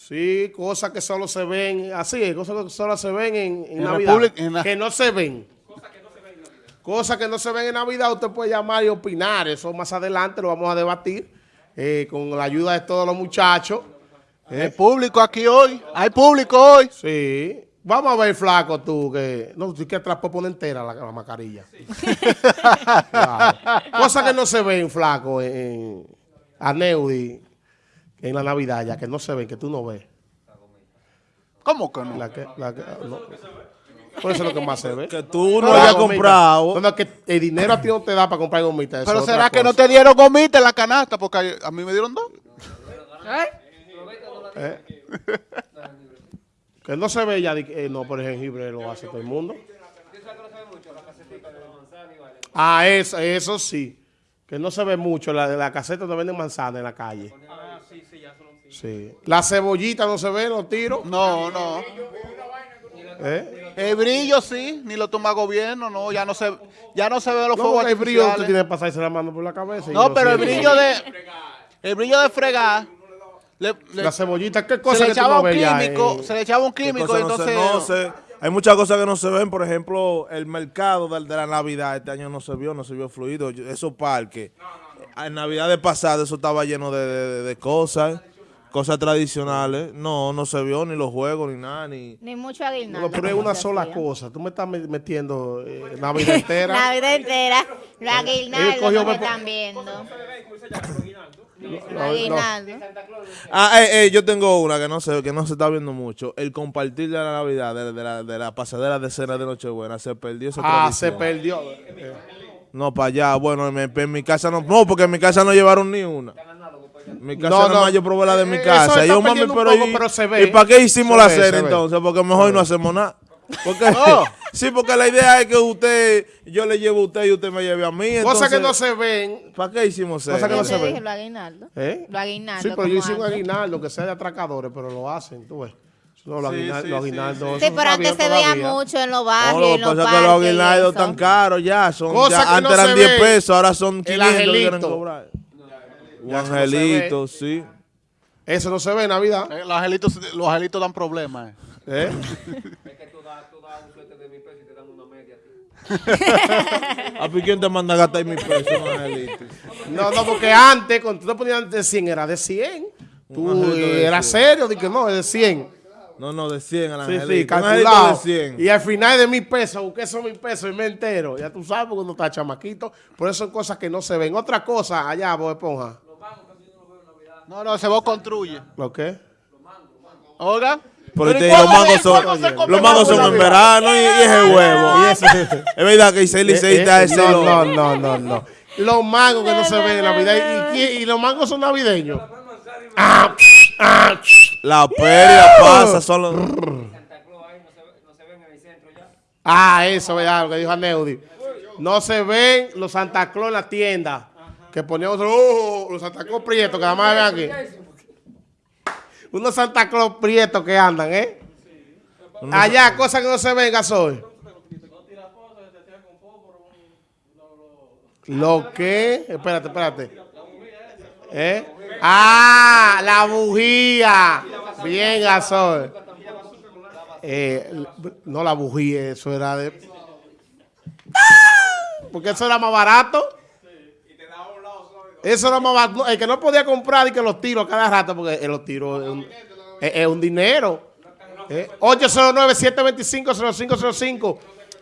Sí, cosas que solo se ven, así cosas que solo se ven en, en En Navidad, República- en la- que no se ven. Cosas que no se ven en Navidad, usted puede llamar y opinar, eso más adelante lo vamos a debatir eh, con la ayuda de todos los muchachos. Hay público aquí hoy. Hay público hoy. Sí. Vamos a ver, flaco, tú, que... No, tú que atrás poner entera la, la mascarilla. Claro. Cosas que no se ven, flaco, en, en a Neudi, en la Navidad, ya que no se ven, que tú no ves. ¿Cómo que no? La que, la que, no. Por eso es lo que más se ve. Que tú no La hayas comprado. No, no, que el dinero a ti no te da para comprar gomitas. Pero será que no te dieron gomita en la canasta porque a- mí me dieron dos. ¿Eh? que no se ve ya, eh, no, por el jengibre lo hace todo el mundo. Ah, eso, eso sí. Que no se ve mucho, la de la caseta donde venden manzana en la calle. Sí. La cebollita no se ve, los tiros. No, no. ¿Eh? El brillo sí, ni lo toma gobierno, no, ya no se, ya no se ven los No, fuegos el brillo usted tiene que pasarse la mano por la cabeza. y No, pero el brillo de, el brillo de fregar, le, le- La cebollita, ¿qué se cosa le que tú echaba un químico, en- se le echaba un ¿Qué químico, no se- entonces, no se- hay muchas cosas que no se ven. Por ejemplo, el mercado de, de la Navidad este año no se vio, no se vio fluido. Esos parques. En Navidad de pasada eso estaba lleno de, de- de cosas, cosas tradicionales. No, no se vio ni los juegos ni nada. Ni... Ni mucho aguinaldo. No, pero es una sola hacía. cosa. Tú me estás me- metiendo eh, Navidad entera. Navidad entera. No me me- están viendo. No. aguinaldos. Ah, eh, eh, yo tengo una que no se, que no se está viendo mucho. El compartir de la Navidad, de, de la, de la pasadera de cena de Nochebuena, se perdió esa Ah, se perdió. Eh, No, para allá. Bueno, en mi, en mi casa no. No, porque en mi casa no llevaron ni una. Mi casa No, no, yo probé la de mi Eh, casa. eso yo, mami, pero, poco, ¿y, pero se ve. ¿y para qué hicimos Se la ve, cena entonces? Porque mejor no hacemos nada. Porque, sí, porque la idea es que usted, yo le llevo a usted y usted me lleve a mí. Cosas que no se ven. ¿Para qué hicimos cena? Cosas que no se ven. dije los aguinaldos. ¿Eh? Los aguinaldos. Sí, pero yo hice un aguinaldo que sea de atracadores, pero lo hacen, tú ves. No, los Sí, aguinaldos, sí, los sí, eso pero antes se veía mucho en los No, barrios, lo en que los pasa es que los aguinaldos eso. tan caros ya. Son, Cosas ya, que no antes eran se 10 ven. pesos, ahora son El 500 que quieren cobrar. Un Ya eso no se angelito, ve. sí. Eso no se ve en Navidad. eh, los angelitos, los angelitos dan problemas. eh. ¿eh? ¿A ti quién te manda a gastar mil pesos un angelito? No, no, porque antes, cuando tú te ponías de 100, era de 100. Tú Un de eras 100. serio, dije no, es de 100. No, no, de 100 al Sí, angelito. sí, Un calculado. de 100. Y al final de mil pesos, busqué esos mil pesos y me entero. Ya tú sabes, porque uno está chamaquito. Por eso son cosas que no se ven. Otra cosa, allá, Bob Esponja. No, no, ese vos construye. ¿Lo qué? Oiga. Pero te- ¿y los mangos se- son, se los mangos mango son en verano y, y es el huevo. Y ese- Es verdad que ese liceísta Eh, eh, ese no, lo- no, no, no, no. Los mangos que no se ven en Navidad. ¿Y, y los mangos son navideños? Ah, ah, La feria pasa, son los... ah, eso, ¿verdad? Lo que dijo Aneudi. No se ven los Santa Claus en la tienda. Que poníamos oh, los Santa Claus prietos, que nada más ven aquí. Unos Santa Claus prietos que andan, ¿eh? Allá, cosas que no se ven, Gasoy. ¿Lo qué? Espérate, espérate. ¿Eh? Ah, la bujía. Bien, Gasoy. Eh, no la bujía, eso era de... Porque eso era más barato. Eso era más barato. El que no podía comprar y que los tiros cada rato, porque eh, los tiros es un, es- es un dinero. Eh, 809-725-0505.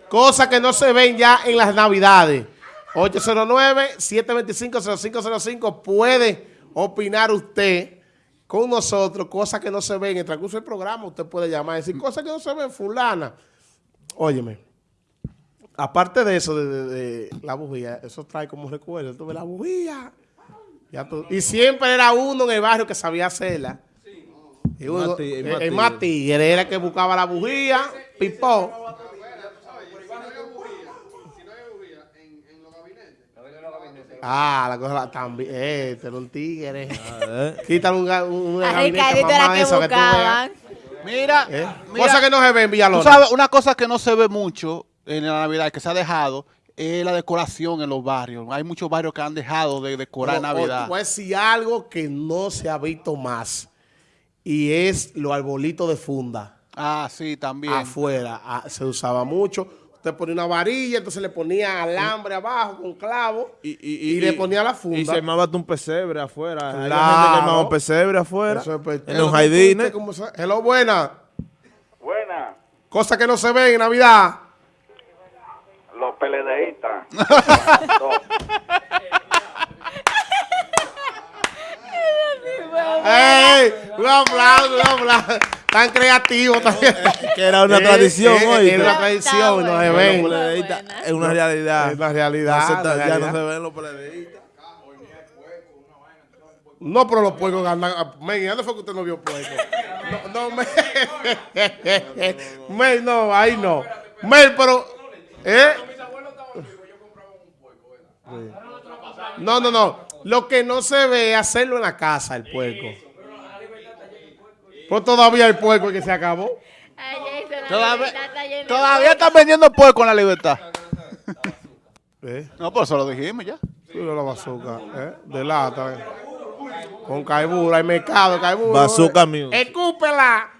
Cosas que no se ven ya en las navidades. 809-725-0505. Puede opinar usted con nosotros, cosas que no se ven. En el transcurso del programa usted puede llamar y decir cosas que no se ven, fulana. Óyeme, aparte de eso, de, la bujía, eso trae como recuerdo. Tú ves la bujía. Ya tú- y siempre era uno en el barrio que sabía hacerla. Y uno, tigre, el, más el tigre. más tigre era el que buscaba la bujía, pipó. Ah, la cosa también. Eh, este era un tigre. Eh, Quítale un, un, un gabinete que eso que tú veas. Mira, ¿Eh? mira, Cosas que no se ven, tú Villalona. sabes, una cosa que no se ve mucho en la Navidad, que se ha dejado, es la decoración en los barrios. Hay muchos barrios que han dejado de decorar Pero, o- Navidad. te voy a decir algo que no se ha visto más. y es los arbolitos de funda. Ah, sí, también. Afuera ah, se usaba mucho. Usted ponía una varilla, entonces le ponía alambre abajo con clavo y, le ponía la funda. Y se armaba un pesebre afuera. Claro. gente que armaba un pesebre afuera. Eso es pe- en los ¿Usted jardines. Hello, buena. Buena, Cosa que no se ve en Navidad. los PLDistas. No, ¡Ey! Un aplauso, un aplauso. Tan creativo también. Que era una tradición hoy. Era una tradición, no se ven. Es una realidad. Es una realidad, ya no se ven los peledeístas. No, pero los puercos andan. Men, ¿dónde fue que usted no vio puercos? No, no, men. Men, no, ahí no. Men, pero. ¿Eh? No, no, no. Lo que no se ve es hacerlo en la casa, el puerco. Pues todavía el puerco que se acabó. Ay, Jason, la Todavía, de todavía están vendiendo puerco en la libertad. ¿Eh? No, por eso lo dijimos ya. Sí, de la bazooka, ¿eh? De lata. ¿eh? Con caibura, hay mercado, caibura. Bazooka music. ¡Escúpela!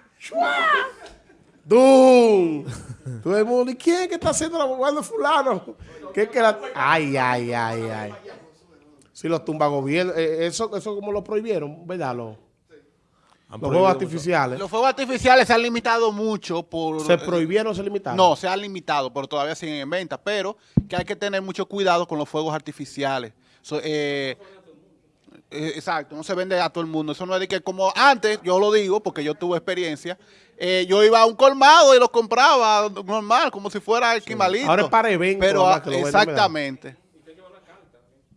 ¡Dum! Todo el mundo, ¿y quién que está haciendo la jugando fulano? ¿Qué es que la... Ay, ay, ay, ay. Si los tumba gobierno, eh, eso, eso como lo prohibieron, ¿verdad? Los, los juegos artificiales. Los fuegos artificiales se han limitado mucho por... ¿Se prohibieron o se limitaron? No, se han limitado, pero todavía siguen en venta. Pero que hay que tener mucho cuidado con los fuegos artificiales. So, eh, eh, exacto, no se vende a todo el mundo. Eso no es de que como antes, yo lo digo porque yo tuve experiencia, eh, yo iba a un colmado y los compraba normal, como si fuera el quimalito. Ahora es para eventos, Pero que lo exactamente.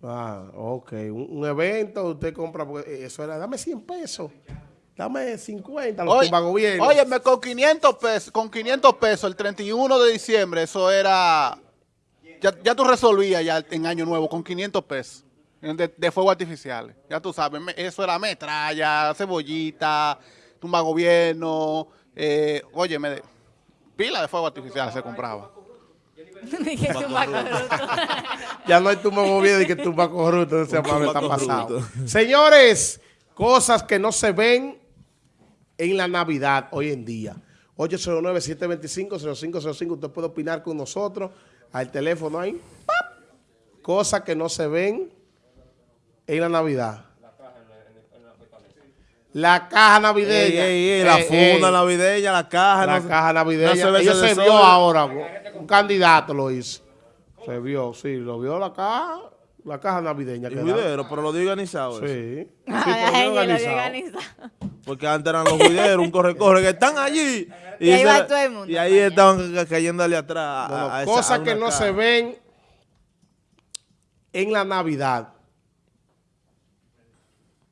Ah, ok. Un, un evento, usted compra, porque eso era, dame 100 pesos, dame 50, los Oye, tumba gobierno. óyeme, con 500 pesos, con 500 pesos el 31 de diciembre, eso era, ya, ya tú resolvías ya en Año Nuevo con 500 pesos de, de fuegos artificiales. Ya tú sabes, eso era metralla, cebollita, tumba gobierno, eh, óyeme, pila de fuegos artificiales se compraba. Ya no hay tumba gobierno y que tumba corrupto, ese amable está pasado. Señores, cosas que no se ven en la Navidad hoy en día. 809-725-0505, usted puede opinar con nosotros al teléfono ahí. ¡pap! Cosas que no se ven en la Navidad. La caja navideña. Ey, ey, ey, la Ey, funda ey. navideña, la caja. La no caja navideña. no se vio ahora. Un candidato lo hizo. Se vio, sí, lo vio la caja, la caja navideña. Y juidero, pero lo dio organizado. eso. Sí. Sí, Ay, pero bien ay, lo organizado. organizado. Porque antes eran los juideros, un corre-corre, que están allí. Y ahí va todo el mundo Y ahí estaban ca- cayéndole atrás. a- Bueno, a esa- cosas a que no caja. se ven en la Navidad.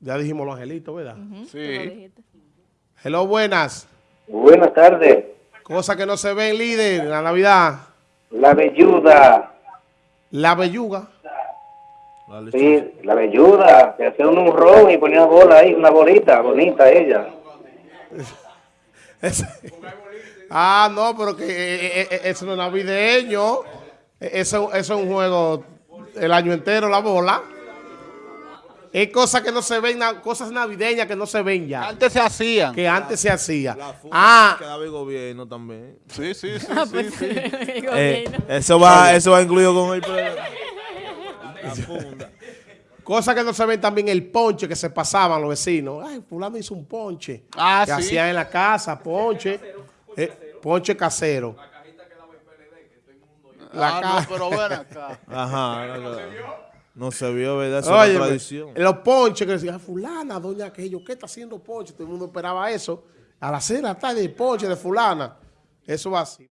Ya dijimos los angelitos, ¿verdad? Sí. Hello, buenas. Buenas tardes. Cosas que no se ven, líder, en la Navidad. La velluda. La belluga. La. Sí, la velluda. Que hacía un ron y ponía bola ahí, una bolita bonita ella. Ah, no, pero que eh, eh, eh, eso no es navideño. Eh, Eso, eso es un juego el año entero, la bola. Es cosas que no se ven, cosas navideñas que no se ven ya. Antes se hacían. Que antes se hacía. La funda Ah, que daba el gobierno también. Sí, sí, sí, Ah, sí, pues, sí. Eh, eso va eso va incluido con el pre- la funda. cosas que no se ven también el ponche que se pasaban los vecinos. Ay, fulano hizo un ponche. Ah, que sí. hacían en la casa, ponche. eh, ponche casero. La Ah, caja. no, pero ven acá. Ajá. no, no. No se vio, ¿verdad? Eso es Oye, una tradición. los ponches que decían, fulana, doña aquello, ¿qué está haciendo ponche? Todo el mundo esperaba eso. A las seis de la tarde, el ponche de fulana. Eso va así.